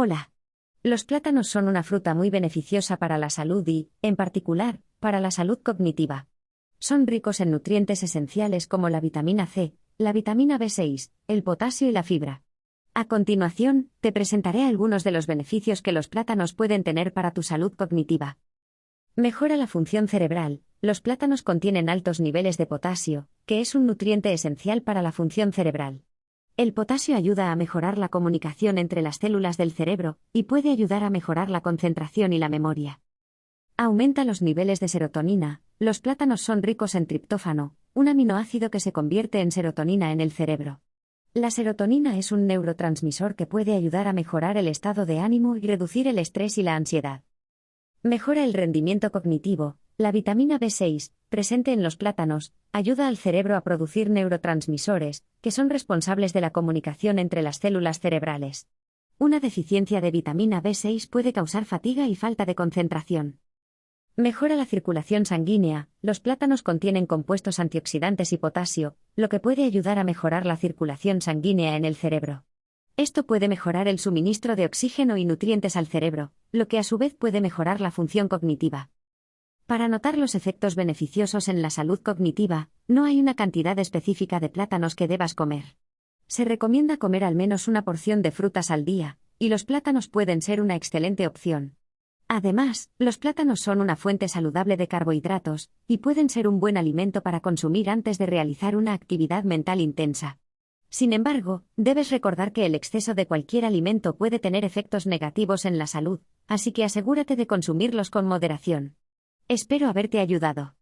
Hola. Los plátanos son una fruta muy beneficiosa para la salud y, en particular, para la salud cognitiva. Son ricos en nutrientes esenciales como la vitamina C, la vitamina B6, el potasio y la fibra. A continuación, te presentaré algunos de los beneficios que los plátanos pueden tener para tu salud cognitiva. Mejora la función cerebral. Los plátanos contienen altos niveles de potasio, que es un nutriente esencial para la función cerebral. El potasio ayuda a mejorar la comunicación entre las células del cerebro y puede ayudar a mejorar la concentración y la memoria. Aumenta los niveles de serotonina. Los plátanos son ricos en triptófano, un aminoácido que se convierte en serotonina en el cerebro. La serotonina es un neurotransmisor que puede ayudar a mejorar el estado de ánimo y reducir el estrés y la ansiedad. Mejora el rendimiento cognitivo. La vitamina B6, presente en los plátanos, ayuda al cerebro a producir neurotransmisores, que son responsables de la comunicación entre las células cerebrales. Una deficiencia de vitamina B6 puede causar fatiga y falta de concentración. Mejora la circulación sanguínea. Los plátanos contienen compuestos antioxidantes y potasio, lo que puede ayudar a mejorar la circulación sanguínea en el cerebro. Esto puede mejorar el suministro de oxígeno y nutrientes al cerebro, lo que a su vez puede mejorar la función cognitiva. Para notar los efectos beneficiosos en la salud cognitiva, no hay una cantidad específica de plátanos que debas comer. Se recomienda comer al menos una porción de frutas al día, y los plátanos pueden ser una excelente opción. Además, los plátanos son una fuente saludable de carbohidratos, y pueden ser un buen alimento para consumir antes de realizar una actividad mental intensa. Sin embargo, debes recordar que el exceso de cualquier alimento puede tener efectos negativos en la salud, así que asegúrate de consumirlos con moderación. Espero haberte ayudado.